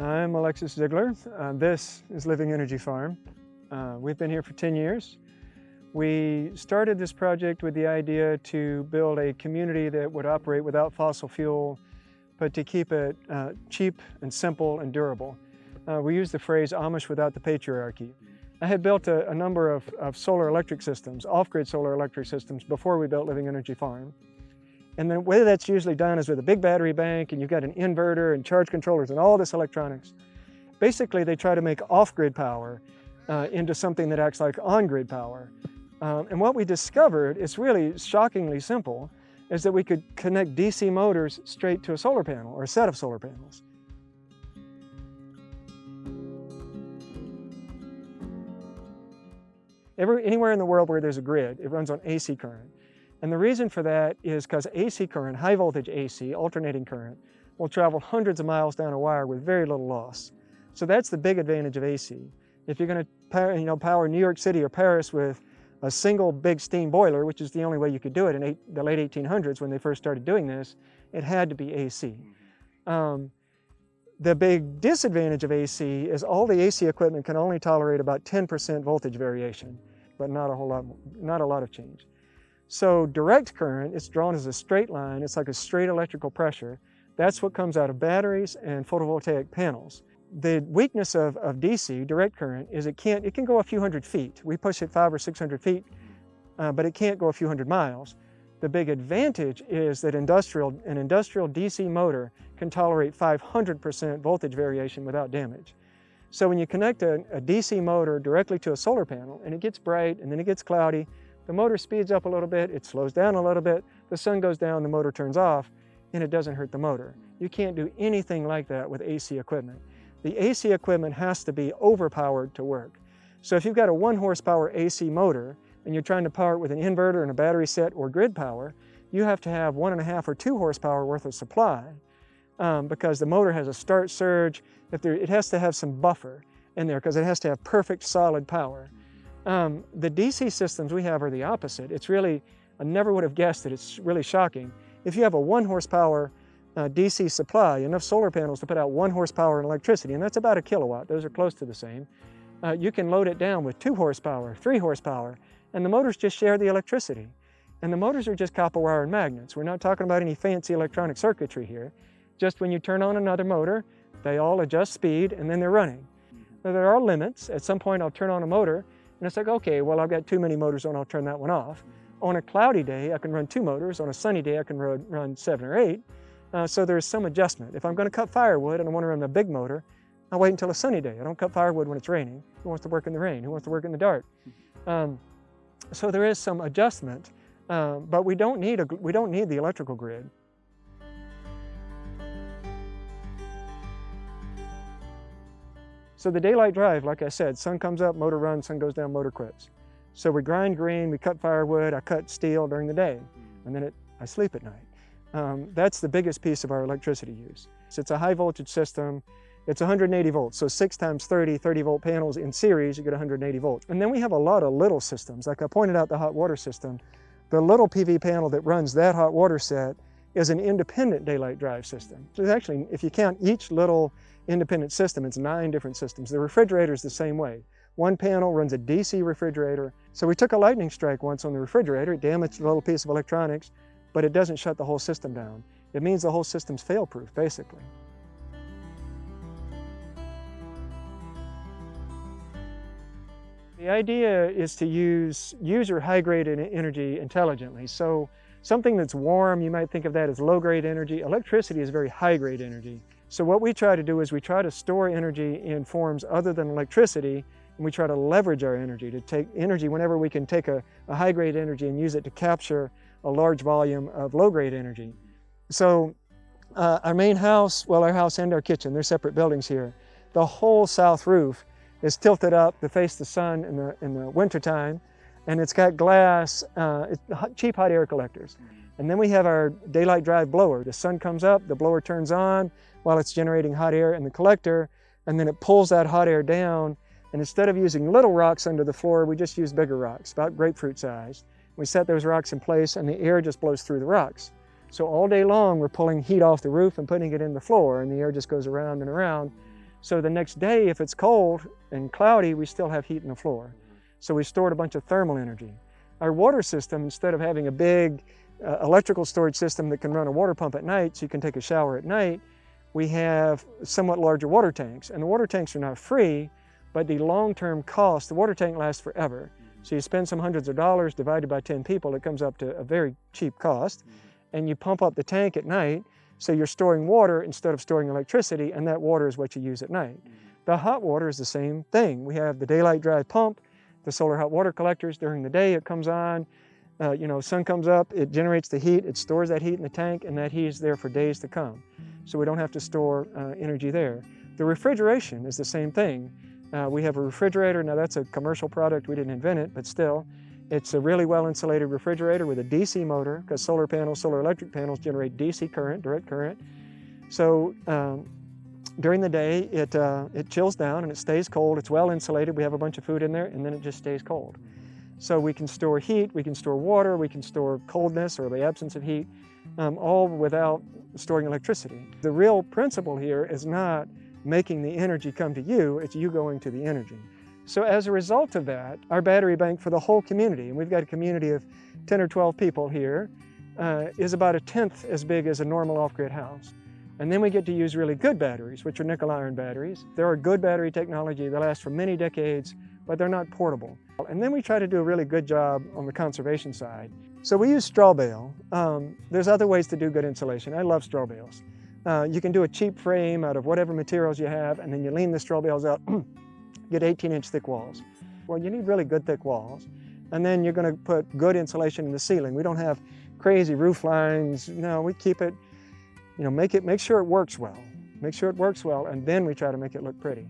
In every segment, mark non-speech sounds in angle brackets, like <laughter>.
I'm Alexis Zeigler. Uh, this is Living Energy Farm. Uh, we've been here for 10 years. We started this project with the idea to build a community that would operate without fossil fuel, but to keep it uh, cheap and simple and durable. Uh, we use the phrase Amish without the patriarchy. I had built a, a number of, of solar electric systems, off-grid solar electric systems, before we built Living Energy Farm. And the way that's usually done is with a big battery bank and you've got an inverter and charge controllers and all this electronics. Basically, they try to make off-grid power uh, into something that acts like on-grid power. Um, and what we discovered is really shockingly simple, is that we could connect DC motors straight to a solar panel or a set of solar panels. Every, anywhere in the world where there's a grid, it runs on AC current. And the reason for that is because AC current, high voltage AC, alternating current, will travel hundreds of miles down a wire with very little loss. So that's the big advantage of AC. If you're going to you know, power New York City or Paris with a single big steam boiler, which is the only way you could do it in eight, the late 1800s when they first started doing this, it had to be AC. Um, the big disadvantage of AC is all the AC equipment can only tolerate about 10% voltage variation, but not a whole lot, not a lot of change. So direct current, it's drawn as a straight line. It's like a straight electrical pressure. That's what comes out of batteries and photovoltaic panels. The weakness of, of DC, direct current, is it can't, it can go a few hundred feet. We push it five or 600 feet, uh, but it can't go a few hundred miles. The big advantage is that industrial, an industrial DC motor can tolerate 500% voltage variation without damage. So when you connect a, a DC motor directly to a solar panel and it gets bright and then it gets cloudy the motor speeds up a little bit, it slows down a little bit, the sun goes down, the motor turns off, and it doesn't hurt the motor. You can't do anything like that with AC equipment. The AC equipment has to be overpowered to work. So if you've got a one horsepower AC motor and you're trying to power it with an inverter and a battery set or grid power, you have to have one and a half or two horsepower worth of supply um, because the motor has a start surge. If there, it has to have some buffer in there because it has to have perfect solid power. Um, the DC systems we have are the opposite. It's really, I never would have guessed it. It's really shocking. If you have a one horsepower uh, DC supply, enough solar panels to put out one horsepower in electricity, and that's about a kilowatt, those are close to the same, uh, you can load it down with two horsepower, three horsepower, and the motors just share the electricity. And the motors are just copper wire and magnets. We're not talking about any fancy electronic circuitry here. Just when you turn on another motor, they all adjust speed and then they're running. Now, there are limits. At some point I'll turn on a motor and it's like, okay, well, I've got too many motors on, I'll turn that one off. On a cloudy day, I can run two motors. On a sunny day, I can run, run seven or eight. Uh, so there's some adjustment. If I'm going to cut firewood and I want to run a big motor, I'll wait until a sunny day. I don't cut firewood when it's raining. Who wants to work in the rain? Who wants to work in the dark? Um, so there is some adjustment, uh, but we don't need a, we don't need the electrical grid. So the daylight drive, like I said, sun comes up, motor runs, sun goes down, motor quits. So we grind green, we cut firewood, I cut steel during the day, and then it, I sleep at night. Um, that's the biggest piece of our electricity use. So it's a high voltage system. It's 180 volts, so six times 30, 30 volt panels in series, you get 180 volts. And then we have a lot of little systems. Like I pointed out the hot water system. The little PV panel that runs that hot water set is an independent daylight drive system. So actually, if you count each little independent system, it's nine different systems. The refrigerator is the same way. One panel runs a DC refrigerator. So we took a lightning strike once on the refrigerator, it damaged a little piece of electronics, but it doesn't shut the whole system down. It means the whole system's fail-proof, basically. The idea is to use, use your high-grade energy intelligently. So Something that's warm, you might think of that as low-grade energy. Electricity is very high-grade energy. So what we try to do is we try to store energy in forms other than electricity, and we try to leverage our energy, to take energy whenever we can take a, a high-grade energy and use it to capture a large volume of low-grade energy. So uh, our main house, well, our house and our kitchen, they're separate buildings here. The whole south roof is tilted up to face the sun in the, in the wintertime, and it's got glass, uh, it's cheap hot air collectors. And then we have our daylight drive blower. The sun comes up, the blower turns on while it's generating hot air in the collector, and then it pulls that hot air down. And instead of using little rocks under the floor, we just use bigger rocks, about grapefruit size. We set those rocks in place and the air just blows through the rocks. So all day long, we're pulling heat off the roof and putting it in the floor, and the air just goes around and around. So the next day, if it's cold and cloudy, we still have heat in the floor. So we stored a bunch of thermal energy. Our water system, instead of having a big uh, electrical storage system that can run a water pump at night so you can take a shower at night, we have somewhat larger water tanks. And the water tanks are not free, but the long-term cost, the water tank lasts forever. Mm-hmm. So you spend some hundreds of dollars divided by 10 people, it comes up to a very cheap cost. Mm-hmm. And you pump up the tank at night, so you're storing water instead of storing electricity, and that water is what you use at night. Mm-hmm. The hot water is the same thing. We have the daylight drive pump, the solar hot water collectors. During the day, it comes on, uh, you know, sun comes up, it generates the heat, it stores that heat in the tank, and that heat is there for days to come. So we don't have to store uh, energy there. The refrigeration is the same thing. Uh, we have a refrigerator, now that's a commercial product, we didn't invent it, but still, it's a really well insulated refrigerator with a DC motor, because solar panels, solar electric panels generate DC current, direct current. So um, during the day, it, uh, it chills down and it stays cold. It's well insulated. We have a bunch of food in there, and then it just stays cold. So we can store heat, we can store water, we can store coldness or the absence of heat, um, all without storing electricity. The real principle here is not making the energy come to you, it's you going to the energy. So as a result of that, our battery bank for the whole community, and we've got a community of 10 or 12 people here, uh, is about a tenth as big as a normal off-grid house. And then we get to use really good batteries, which are nickel iron batteries. There are good battery technology that lasts for many decades, but they're not portable. And then we try to do a really good job on the conservation side. So we use straw bale. Um, there's other ways to do good insulation. I love straw bales. Uh, you can do a cheap frame out of whatever materials you have, and then you lean the straw bales out, <clears throat> get 18 inch thick walls. Well, you need really good thick walls. And then you're gonna put good insulation in the ceiling. We don't have crazy roof lines. No, we keep it, you know, make it, make sure it works well. Make sure it works well, and then we try to make it look pretty.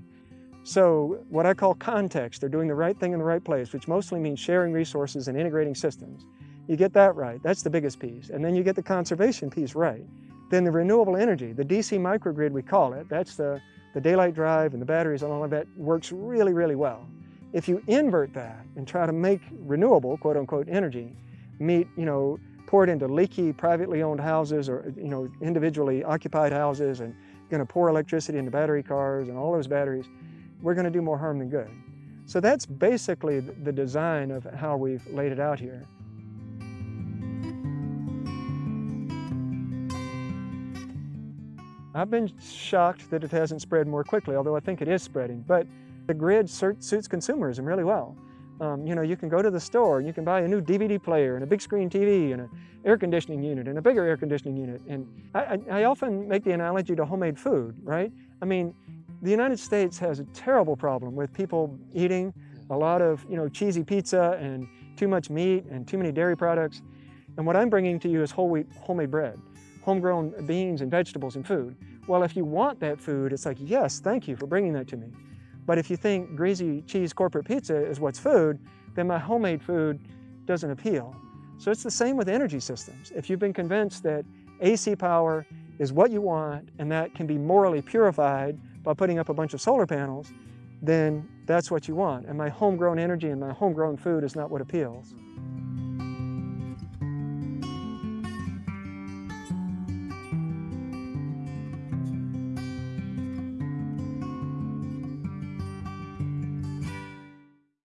So what I call context, they're doing the right thing in the right place, which mostly means sharing resources and integrating systems. You get that right, that's the biggest piece. And then you get the conservation piece right. Then the renewable energy, the DC microgrid we call it, that's the, the daylight drive and the batteries and all of that works really, really well. If you invert that and try to make renewable, quote unquote, energy, meet, you know, pour it into leaky privately owned houses or, you know, individually occupied houses and gonna pour electricity into battery cars and all those batteries, we're going to do more harm than good. So that's basically the design of how we've laid it out here. I've been shocked that it hasn't spread more quickly, although I think it is spreading. But the grid suits consumerism really well. Um, you know, you can go to the store and you can buy a new DVD player and a big screen TV and an air conditioning unit and a bigger air conditioning unit. And I, I, I often make the analogy to homemade food, right? I mean, the United States has a terrible problem with people eating a lot of you know, cheesy pizza and too much meat and too many dairy products. And what I'm bringing to you is whole wheat, homemade bread, homegrown beans and vegetables and food. Well, if you want that food, it's like, yes, thank you for bringing that to me. But if you think greasy cheese corporate pizza is what's food, then my homemade food doesn't appeal. So it's the same with energy systems. If you've been convinced that AC power is what you want and that can be morally purified by putting up a bunch of solar panels, then that's what you want. And my homegrown energy and my homegrown food is not what appeals.